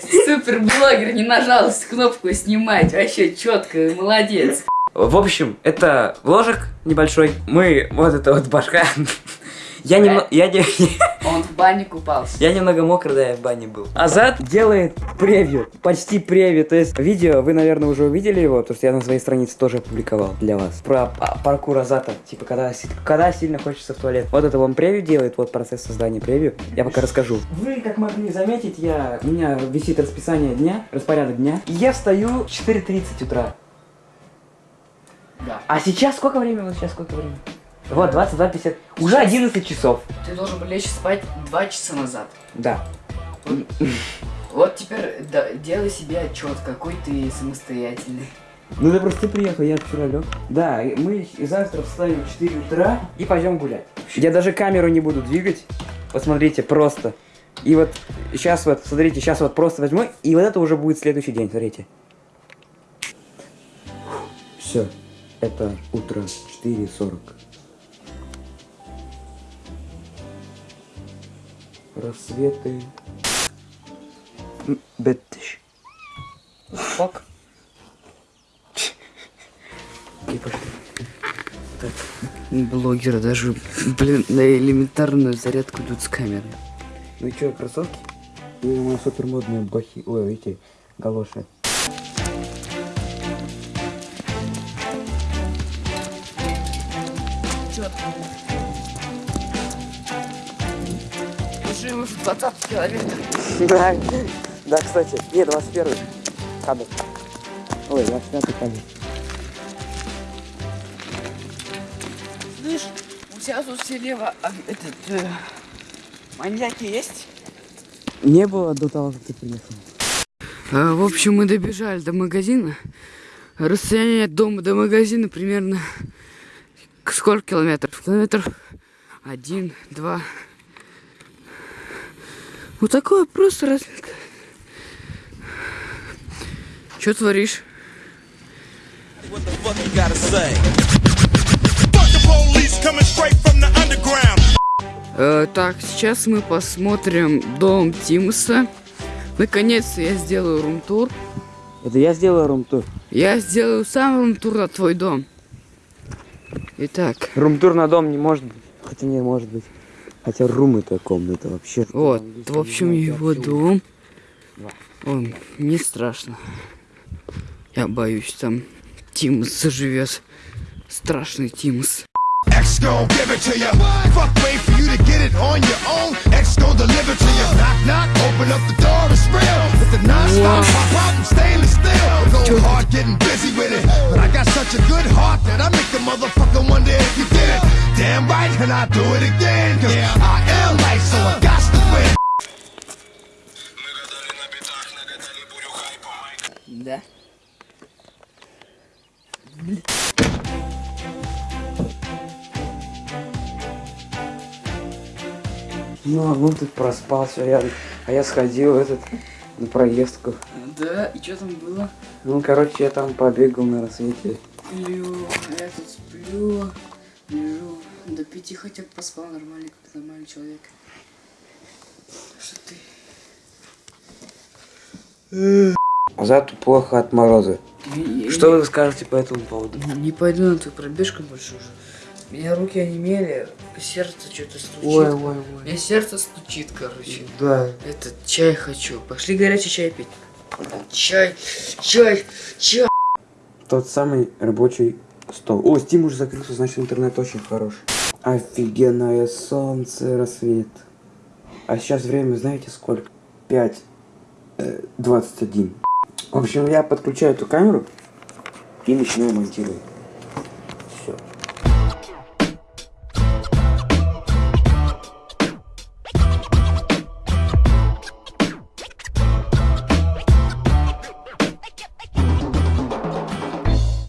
Супер блогер не нажал кнопку снимать. Вообще четко, молодец. В общем, это вложек небольшой. Мы, вот это вот башка. Я немного, я, не, Он в бане купался. я немного мокрый, да, я в бане был. Азат делает превью, почти превью. То есть видео, вы, наверное, уже увидели его, потому что я на своей странице тоже опубликовал для вас. Про па- паркур Азата, типа, когда, когда сильно хочется в туалет. Вот это он превью делает, вот процесс создания превью. Я пока расскажу. Вы, как могли заметить, я, у меня висит расписание дня, распорядок дня. И я встаю в 4.30 утра. Да. А сейчас сколько времени? Вот сейчас сколько времени? Вот, 22.50. Уже 11 часов. Ты должен был лечь спать два часа назад. Да. Вот теперь да, делай себе отчет, какой ты самостоятельный. Ну да просто ты приехал, я вчера лег. Да, мы завтра встанем в 4 утра и пойдем гулять. Я даже камеру не буду двигать. Посмотрите, просто. И вот сейчас вот, смотрите, сейчас вот просто возьму, и вот это уже будет следующий день, смотрите. Все, это утро 4.40. Рассветы. Беттиш. Фак. И пошли. Блогеры даже, блин, на элементарную зарядку идут с камеры. Ну и что, кроссовки? Или мои супер модные бахи. Ой, эти галоши. Уже уже 20 километров. Да, да, кстати. Не, 21 кадр. Ой, 25 кадр. Слышь, у тебя тут слева а, этот э, маньяки есть? Не было до того, как ты приехал. А, в общем, мы добежали до магазина. Расстояние от дома до магазина примерно сколько километров? Километров один, два. Вот такое просто разминка. Что творишь? Э, так, сейчас мы посмотрим дом Тимуса. Наконец-то я сделаю рум-тур. Это я сделаю румтур. Я сделаю сам рум-тур на твой дом. Итак, Румтур на дом не может быть. Хотя не может быть. Хотя рум это комната вообще. вот, в общем, его дом. Он не страшно. Я боюсь, там Тимус заживет. Страшный Тимус. X gon' give it to ya. Fuck, wait for you to get it on your own. X gon' deliver to ya. Knock, knock, open up the door, it's real. Right, and I do it again. Cause I am light, so I got to win. Да. Ну, а ну ты проспался, я, а я сходил в этот на проездку. Да, и что там было? Ну, короче, я там побегал на рассвете. Сплю, я тут сплю, лежу. До пяти хотя бы поспал нормально, как нормальный человек. Что ты? Зато плохо от мороза. Я- Что вы скажете по этому поводу? я Не пойду на твою пробежку больше уже. У меня руки онемели, сердце что-то стучит. ой, ой. У меня сердце стучит, короче. Да. Этот чай хочу. Пошли горячий чай пить. Чай, чай, чай. Тот самый рабочий стол. О, Steam уже закрылся, значит интернет очень хороший. Офигенное солнце, рассвет. А сейчас время, знаете сколько? 5, э, 21. В общем, я подключаю эту камеру и начинаю монтировать.